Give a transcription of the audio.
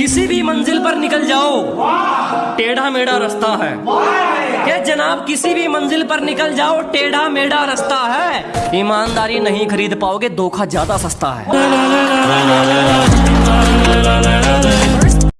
किसी भी मंजिल पर निकल जाओ। टेढ़ा मेढ़ा रास्ता है। क्या जनाब, किसी भी मंजिल पर निकल जाओ, टेढ़ा मेढ़ा रास्ता है। ईमानदारी नहीं खरीद पाओगे, धोखा ज़्यादा सस्ता है।